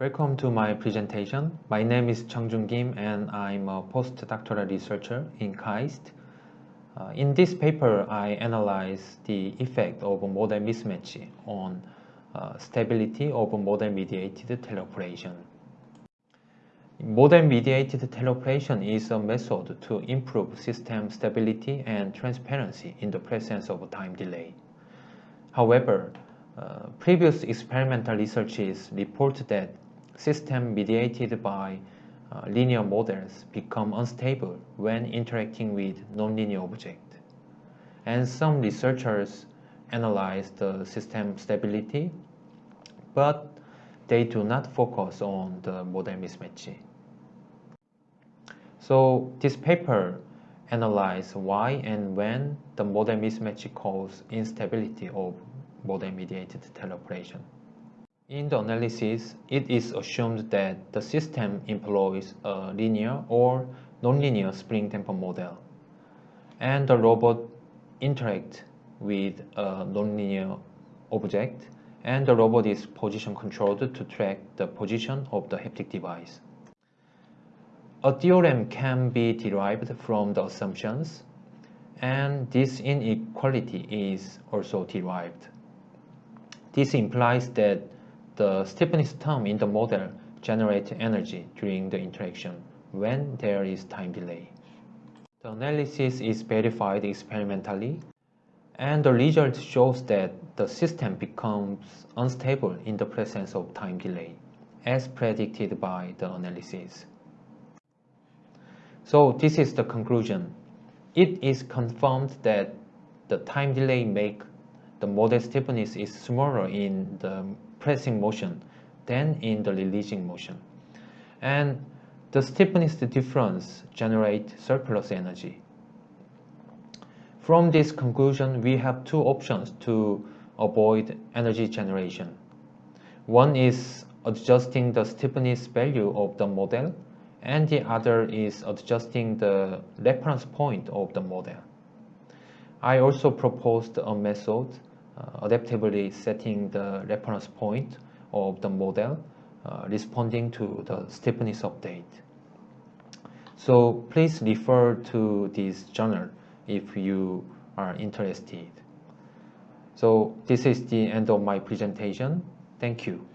Welcome to my presentation. My name is Chung-Jun Kim and I'm a postdoctoral researcher in KAIST. Uh, in this paper, I analyze the effect of model mismatch on uh, stability of model-mediated teleoperation. Model-mediated teleoperation is a method to improve system stability and transparency in the presence of time delay. However, uh, previous experimental researches report that system mediated by uh, linear models become unstable when interacting with nonlinear objects. And some researchers analyze the system stability, but they do not focus on the model mismatch. So this paper analyzes why and when the model mismatch causes instability of model-mediated teleoperation. In the analysis, it is assumed that the system employs a linear or nonlinear spring damper model, and the robot interacts with a nonlinear object, and the robot is position controlled to track the position of the haptic device. A theorem can be derived from the assumptions, and this inequality is also derived. This implies that the stiffness term in the model generates energy during the interaction when there is time delay. The analysis is verified experimentally and the result shows that the system becomes unstable in the presence of time delay as predicted by the analysis. So this is the conclusion. It is confirmed that the time delay make the model stiffness is smaller in the pressing motion than in the releasing motion. And the stiffness difference generate surplus energy. From this conclusion, we have two options to avoid energy generation. One is adjusting the stiffness value of the model, and the other is adjusting the reference point of the model. I also proposed a method adaptively setting the reference point of the model uh, responding to the stiffness update. So please refer to this journal if you are interested. So this is the end of my presentation. Thank you.